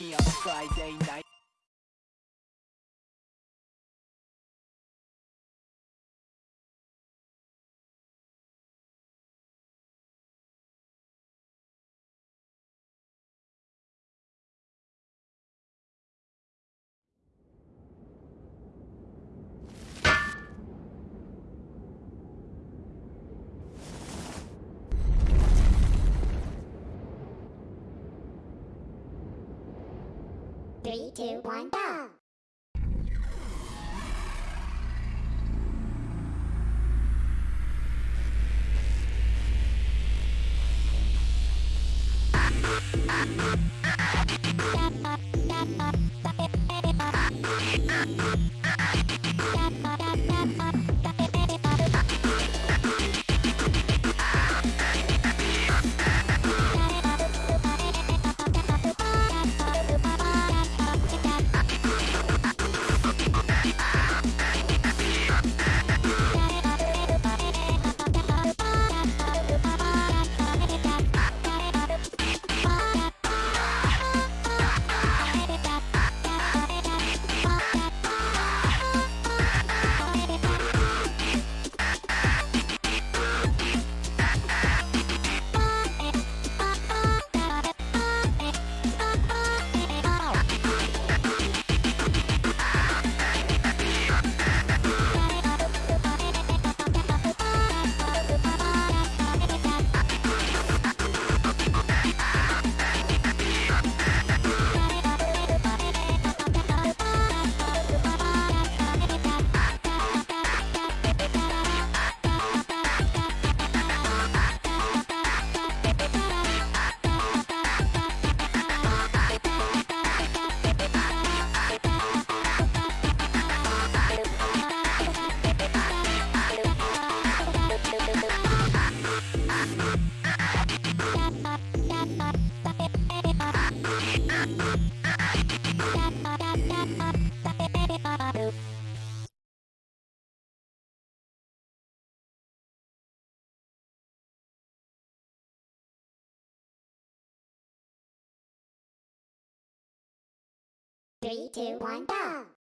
funky on Friday night. Three, two, one, go! Three, two, one, go!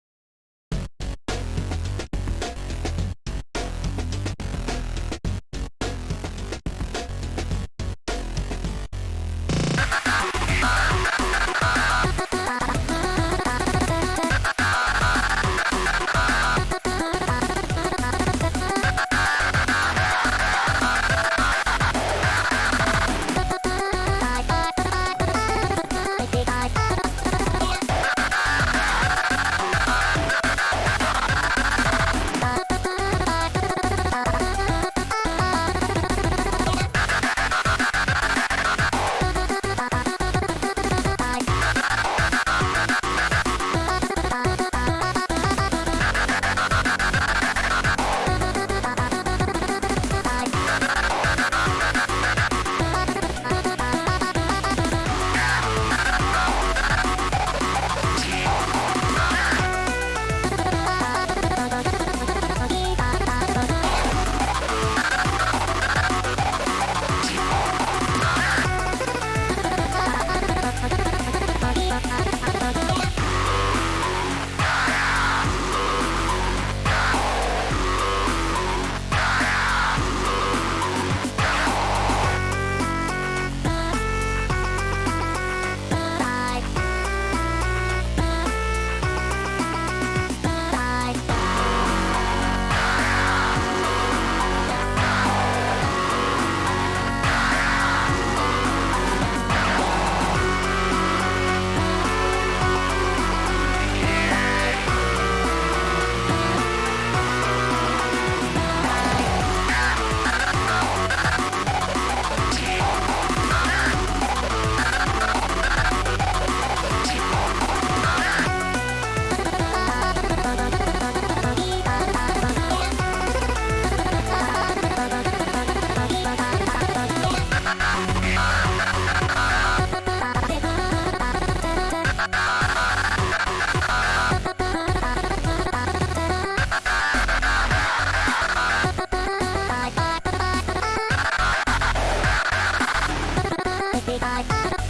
てたい